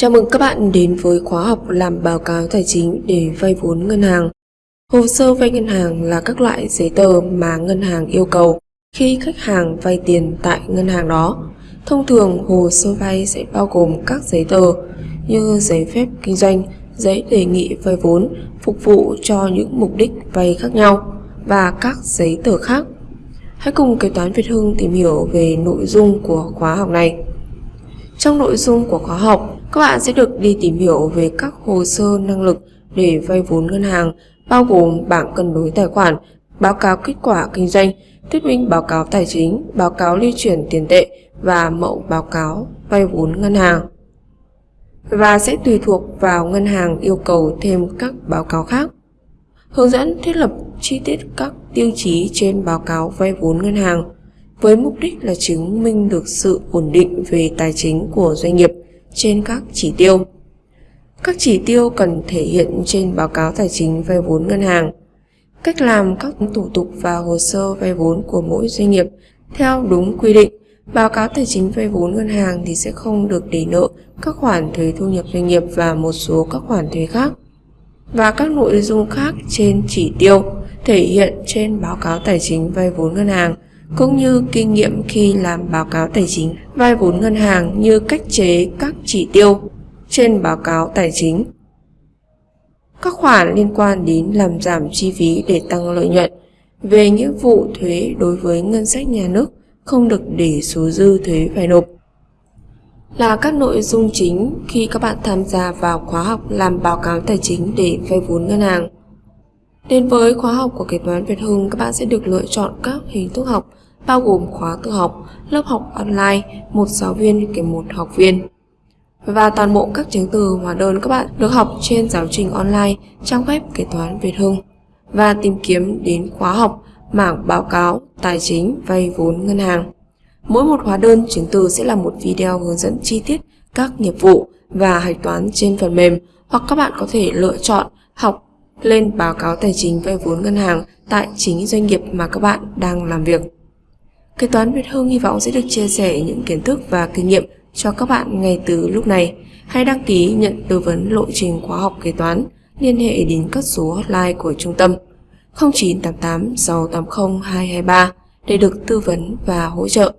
Chào mừng các bạn đến với khóa học làm báo cáo tài chính để vay vốn ngân hàng. Hồ sơ vay ngân hàng là các loại giấy tờ mà ngân hàng yêu cầu khi khách hàng vay tiền tại ngân hàng đó. Thông thường hồ sơ vay sẽ bao gồm các giấy tờ như giấy phép kinh doanh, giấy đề nghị vay vốn phục vụ cho những mục đích vay khác nhau và các giấy tờ khác. Hãy cùng kế toán Việt Hưng tìm hiểu về nội dung của khóa học này. Trong nội dung của khóa học, các bạn sẽ được đi tìm hiểu về các hồ sơ năng lực để vay vốn ngân hàng, bao gồm bảng cân đối tài khoản, báo cáo kết quả kinh doanh, thuyết minh báo cáo tài chính, báo cáo lưu chuyển tiền tệ và mẫu báo cáo vay vốn ngân hàng. Và sẽ tùy thuộc vào ngân hàng yêu cầu thêm các báo cáo khác. Hướng dẫn thiết lập chi tiết các tiêu chí trên báo cáo vay vốn ngân hàng với mục đích là chứng minh được sự ổn định về tài chính của doanh nghiệp trên các chỉ tiêu. Các chỉ tiêu cần thể hiện trên báo cáo tài chính, vay vốn ngân hàng. Cách làm các thủ tục và hồ sơ vay vốn của mỗi doanh nghiệp theo đúng quy định. Báo cáo tài chính, vay vốn ngân hàng thì sẽ không được để nợ các khoản thuế thu nhập doanh nghiệp và một số các khoản thuế khác. Và các nội dung khác trên chỉ tiêu thể hiện trên báo cáo tài chính, vay vốn ngân hàng cũng như kinh nghiệm khi làm báo cáo tài chính, vay vốn ngân hàng như cách chế các chỉ tiêu trên báo cáo tài chính. Các khoản liên quan đến làm giảm chi phí để tăng lợi nhuận về nghĩa vụ thuế đối với ngân sách nhà nước không được để số dư thuế phải nộp là các nội dung chính khi các bạn tham gia vào khóa học làm báo cáo tài chính để vay vốn ngân hàng. Đến với khóa học của kế toán Việt Hưng, các bạn sẽ được lựa chọn các hình thức học bao gồm khóa tự học, lớp học online, một giáo viên kèm một học viên. Và toàn bộ các chứng từ hóa đơn các bạn được học trên giáo trình online trang web kế toán Việt Hưng và tìm kiếm đến khóa học mảng báo cáo, tài chính, vay vốn ngân hàng. Mỗi một hóa đơn chứng từ sẽ là một video hướng dẫn chi tiết các nghiệp vụ và hạch toán trên phần mềm hoặc các bạn có thể lựa chọn học lên báo cáo tài chính vay vốn ngân hàng tại chính doanh nghiệp mà các bạn đang làm việc. Kế toán Việt Hưng hy vọng sẽ được chia sẻ những kiến thức và kinh nghiệm cho các bạn ngay từ lúc này. Hãy đăng ký nhận tư vấn lộ trình khóa học kế toán, liên hệ đến các số hotline của trung tâm 0988 680 223 để được tư vấn và hỗ trợ.